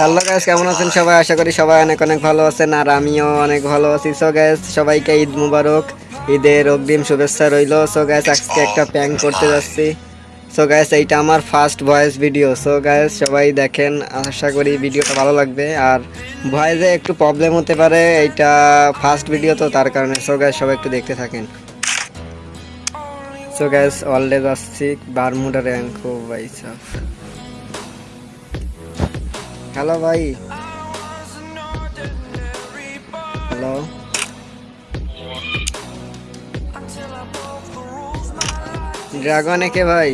Hello gas কেমন আছেন সবাই? আশা করি সবাই অনেক অনেক ভালো আছেন আর আমিও অনেক ভালো আছি। সো গ্যাস সবাইকে ঈদ মুবারক, ঈদের অগ্রিম শুভেচ্ছা রইল। সো গ্যাস আজকে একটা প্যাং করতে যাচ্ছি। সো গ্যাস এইটা আমার first voice video so guys সবাই দেখেন, আশা করি ভিডিওটা ভালো লাগবে। আর ভয়েসে একটু প্রবলেম হতে পারে, এইটা ফার্স্ট ভিডিও তো তার কারণে। সো গ্যাস সবাই একটু দেখতে থাকেন। সো গ্যাস অলরেজ আসছি, বারমুডা র্যাঙ্ক ভাই সাফ হ্যালো ভাই হ্যালো ড্রাগনে কে ভাই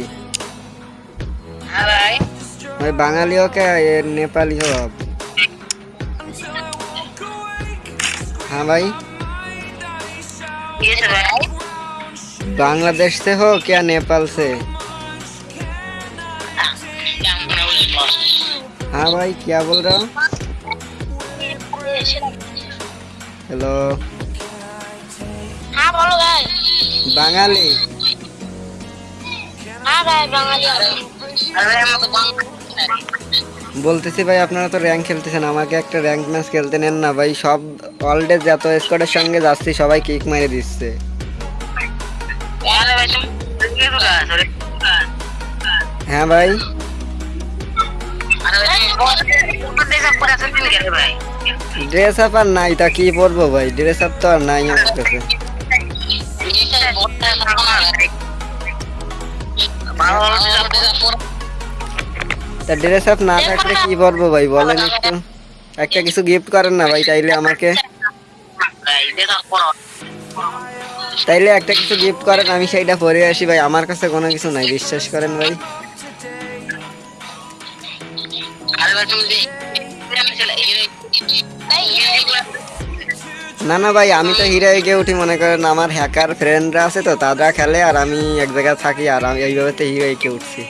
হ্যাঁ ভাই ভাই বাঙালি হোক এ নেপালি হোক हाँ भाई ये सब है बांग्लादेश से हो क्या नेपाल से हाँ भाई क्या बोल रहा हो हेलो हाँ बोलो भाई বাঙালি हाँ भाई बंगाली अरे हम तो बंगाली বলতেছি ভাই আপনারা তো র্যাঙ্ক খেলতেছেন আমাকে একটা র্যাঙ্ক ম্যাচ খেলতে নেন না ভাই সব অলডে যত স্কোয়াডের সঙ্গে যাচ্ছি সবাই কিক মেরে দিচ্ছে यार भाई तुम किस का सर হ্যাঁ ভাই ড্রেস আপ আর নাই, তা কি পরবো ভাই? ড্রেস আপ তো আর নাই আমার কাছে। তা ড্রেস আপ না থাকলে কি পরবো ভাই? বলেন একটু। একটা কিছু গিফট করেন না ভাই তাইলে আমাকে। তাইলে একটা কিছু গিফট করেন, আমি সেইটা পরে আসি ভাই। আমার কাছে কোনো কিছু নাই, বিশ্বাস করেন ভাই। না না ভাই, আমি তো হিরায় গিয়ে উঠি, মনে করেন আমার হ্যাকার ফ্রেন্ডরা আছে তো, তারা খেলে আর আমি এক জায়গায় থাকি আর আমি এইভাবে তো হিরায় গিয়ে উঠছি।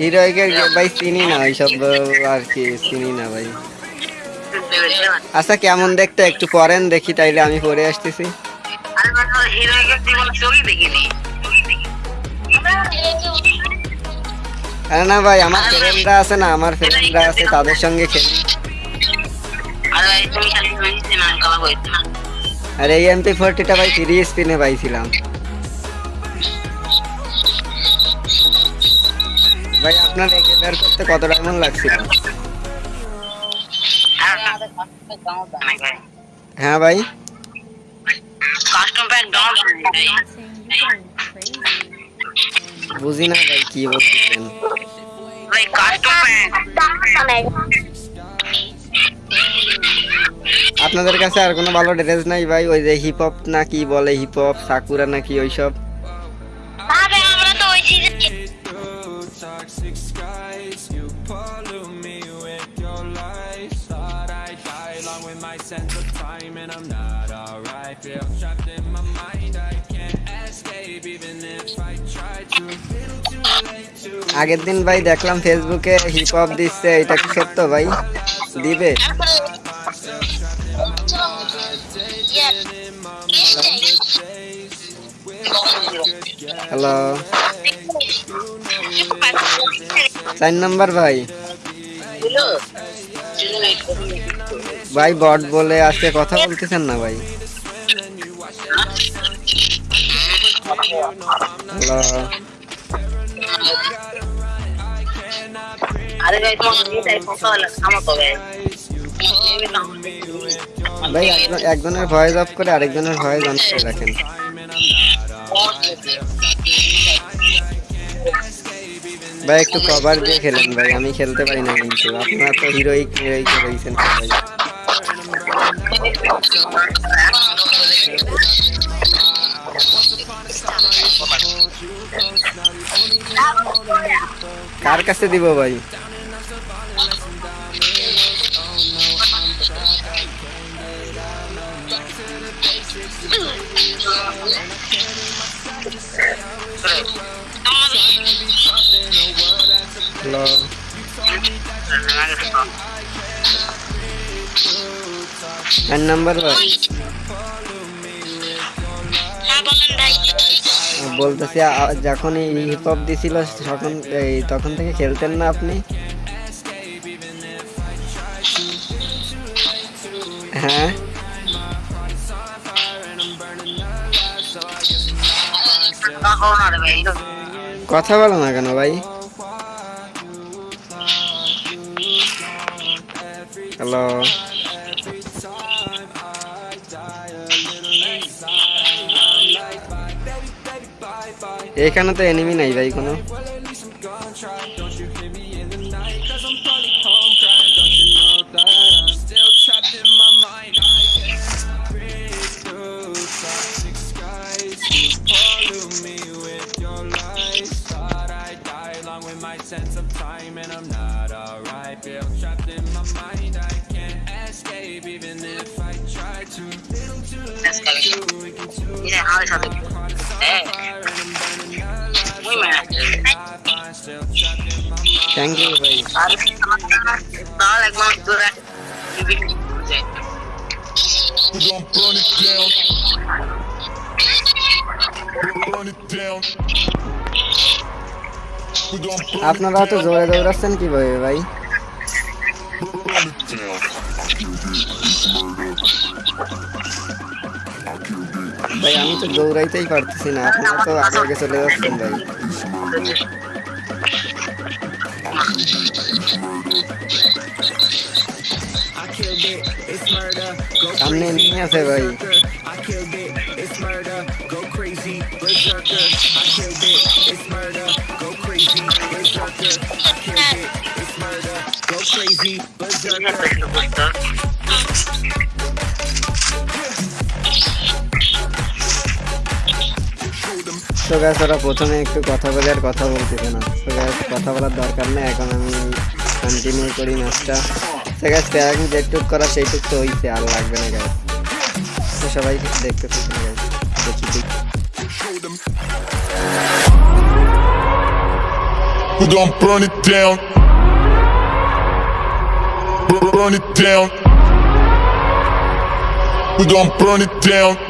হিরোইকের ভাই, চিনি না ওইসব আর কি, চিনি না, ভাই। আচ্ছা কেমন দেখতে? একটু পরেন, দেখি, তাইলে আমি পরে আসতেছি। আরে না ভাই, আমার ফ্রেন্ডরা আছে না, আমার ফ্রেন্ডরা আছে, তাদের সঙ্গে খেলি। আরে, এই এমপি ফোরটিটা ভাই থ্রি স্পিনে পাইছিলাম। ভাই, আপনার একে বের করতে কত ডায়মন্ড লাগছিল? হ্যাঁ ভাই। কাস্টম প্যাক ডাউন বুঝি না ভাই কি বলছেন ভাই কাস্টম প্যাক আপনাদের কাছে আর কোনো ভালো ড্রেস নাই ভাই? ওই যে হিপ হপ না কি বলে হিপ হপ সাকুরা নাকি ওইসব? আগের দিন ভাই দেখলাম ফেসবুকে হিপ হপ দিচ্ছে, এটা কি সত্য ভাই? দিবে? হ্যালো চার নাম্বার ভাই। ভাই, বট বলে আজকে কথা বলতেছেন না ভাই? হ্যালো ভাই একজন- একজনের ভয়েস অফ করে আরেকজনের ভয়েস অন করে রাখেন ভাই একটু কভার দিয়ে খেলেন ভাই আমি খেলতে পারি না কিন্তু আপনার তো হিরোইক হিরোইক রয়েছেন সবাই কার কাছে দিব ভাই হ্যালো চার নাম্বার ভাই। বলতেছি, আ- যখনই হিপ হপ দিছিল, তখন, এই, তখন থেকে খেলতেন না আপনি? হ্যাঁ? কথা বলো না কেন ভাই? হ্যালো এখানে তো এনিমি নাই ভাই কোনো। you to ইরে আমার সাথে হ্যাঁ muy buenas I'm still trapped in my mind. Thank you ভাই আর তাহলে একবার দূরে We gon' burn it down. Burn it down. We gon' burn আপনারা তো জোরে দৌড়াচ্ছেন কিভাবে ভাই भाई हम तो दौड़ाई करते ना तो आगे आगे चले सामने नहीं भाई তো গ্যাস ওরা প্রথমে একটু কথা বলে আর কথা বলতেছে না তো গ্যাস কথা বলার দরকার নেই, এখন আমি কন্টিনিউ করি ম্যাচটা তো গ্যাস প্যারাকিং যেটুক করা সেইটুক তো হইছে, আর লাগবে না গ্যাস তো সবাই দেখতে থাকুন গ্যাস দেখি We gon'. Burn it down. We gon' burn it down.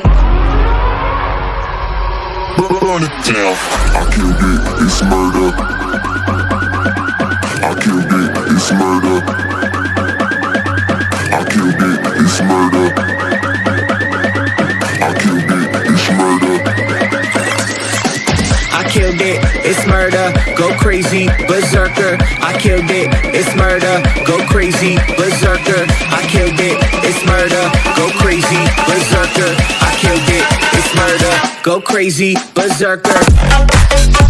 Bur- Burn it down. I killed it, it's murder. I killed it, it's murder. I killed it, it's murder. I killed it, it's murder. I killed it, it's murder. Go crazy, berserker. I killed it, it's murder. Go crazy, berserker. I killed it, it's murder. Go crazy, berserker. Crazy, berserker.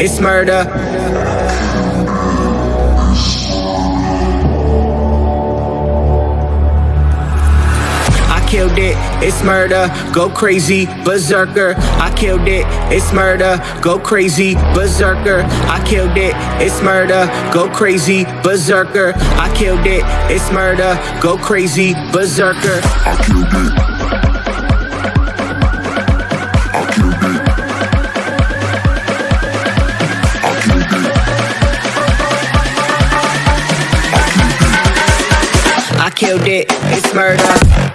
It's murder. I killed it, it's murder. Go crazy, berserker. I killed it, it's murder. Go crazy, berserker. I killed it, it's murder. Go crazy, berserker. I killed it, it's murder. Go crazy, berserker. I killed it. Killed it, it's murder.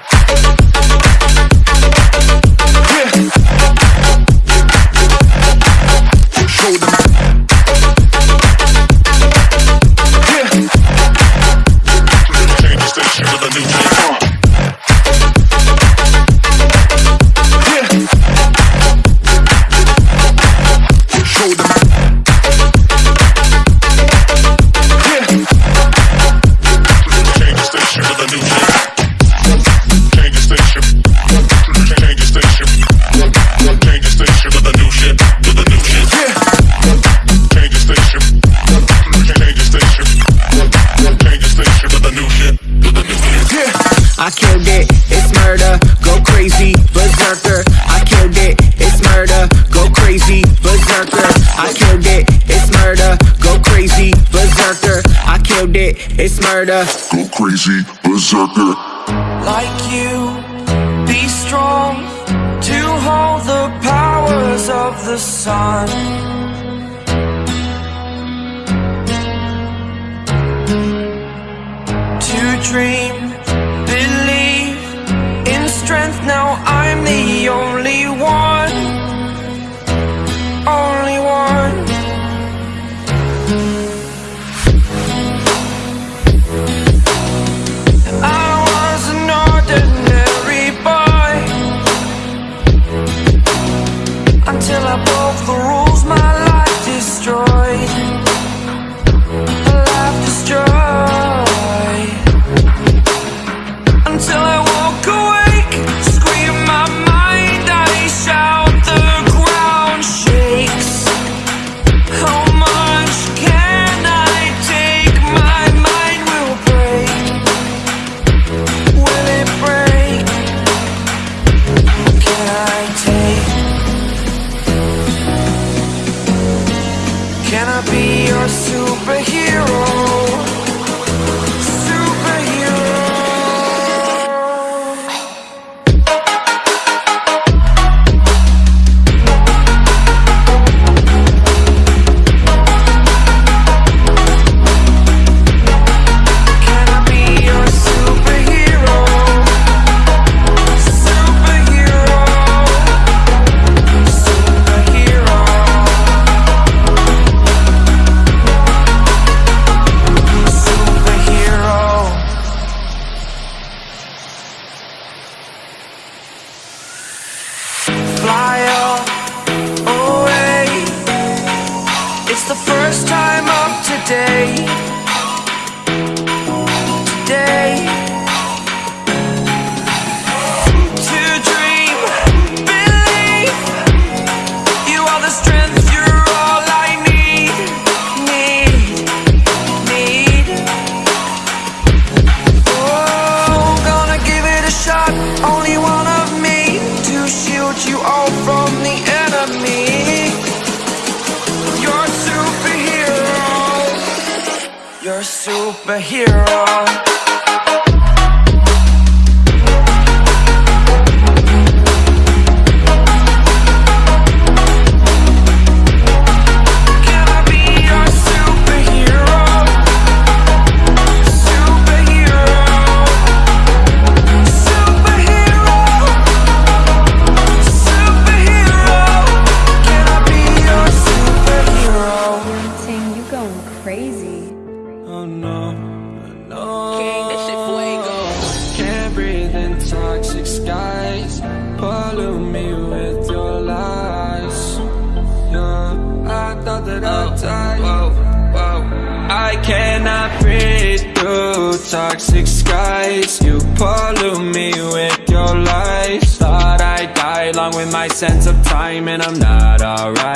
It, it's murder. Go crazy, berserker. like you be strong to hold the powers of the sun to dream believe in strength now i'm the only one Can I be your superhero? Superhero.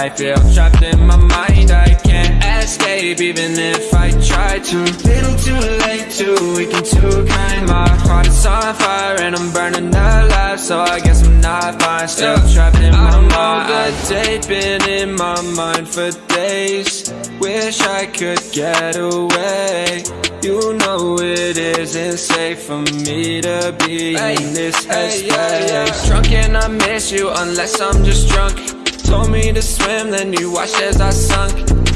Alright. Feel trapped in my mind. I can't escape even if I try to. Little too late, too weak and too kind. My heart is on fire and I'm burning alive, so I guess I'm not fine. Still trapped in my mind. The date been in my mind for days. Wish I could get away. You know it isn't safe for me to be in this headspace. Drunk and I miss you unless I'm just drunk. Told me to swim, then you watched as I sunk.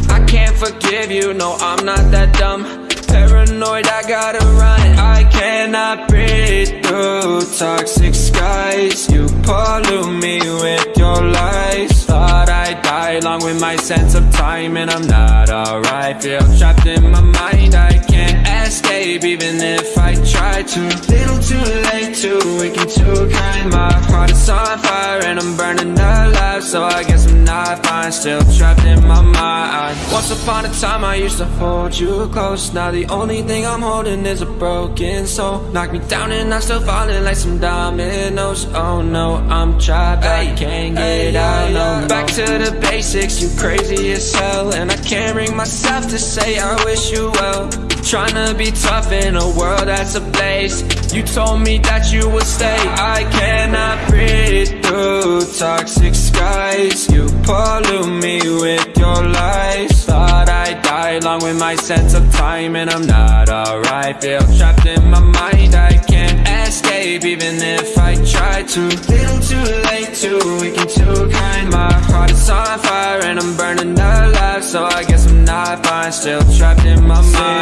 I can't forgive you, no, I'm not that dumb. Paranoid, I gotta run. I cannot breathe through toxic skies. You pollute me with your lies. Thought I'd die along with my sense of time, and I'm not alright. Feel trapped in my mind, I escape even if I try to. Little too late, too weak and too kind. My heart is on fire, and I'm burning alive. So I guess I'm not fine, still trapped in my mind. Once upon a time, I used to hold you close. Now the only thing I'm holding is a broken soul. Knock me down, and I'm still falling like some dominoes. Oh no, I'm trapped, I can't get out. No, back to the basics. You crazy as hell, and I can't bring myself to say I wish you well. Trying to be tough in a world that's ablaze. You told me that you would stay. I cannot breathe through toxic skies. You pollute me with your lies. Thought I'd die along with my sense of time And I'm not alright. Feel trapped in my mind. I can't escape even if I try to. Little too late, too weak and too kind. My heart is on fire and I'm burning alive. So I guess I'm not fine. Still trapped in my mind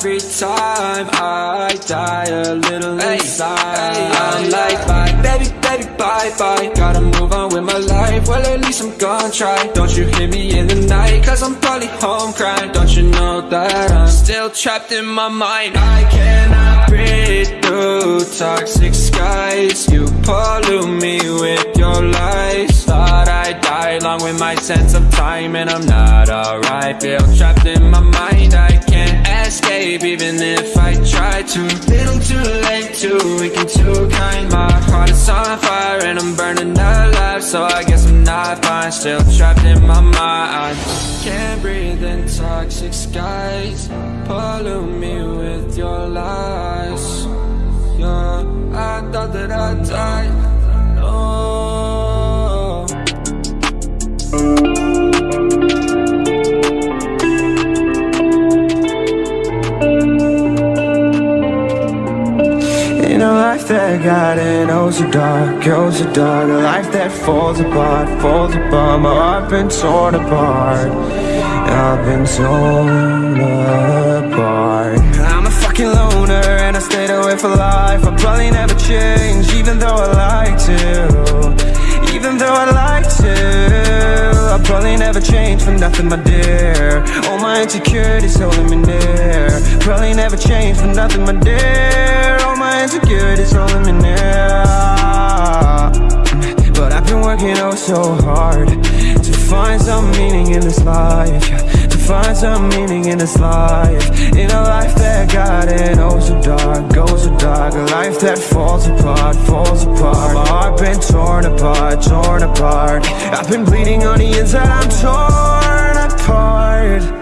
every time I die a little inside. I'm like bye, baby, baby, bye, bye. Gotta move on with my life, well at least I'm gonna try. Don't you hear me in the night, cause I'm probably home crying. Don't you know that I'm still trapped in my mind? I cannot breathe through toxic skies. You pollute me with your lies. Thought I'd die along with my sense of time And I'm not alright, feel trapped in my mind even if I try to. Little too late, too weak and too kind. My heart is on fire and I'm burning alive. So I guess I'm not fine, still trapped in my mind. Can't breathe in toxic skies. Pollute me with your lies. Yeah, I thought that I'd die. No in oh so dark, oh so dark. A life that falls apart, falls apart. My heart been torn apart. I've been torn apart. I'm a fucking loner and I stayed away for life. I'll probably never change even though I like to. Even though I like probably never change for nothing my dear. All my insecurities holding me near Probably never change for nothing my dear. All my insecurities holding me near But I've been working oh so hard To find some meaning in this life find some meaning in this life. In a life that got it oh so dark, oh so dark. A life that falls apart, falls apart. My heart been torn apart, torn apart. I've been bleeding on the inside, I'm torn apart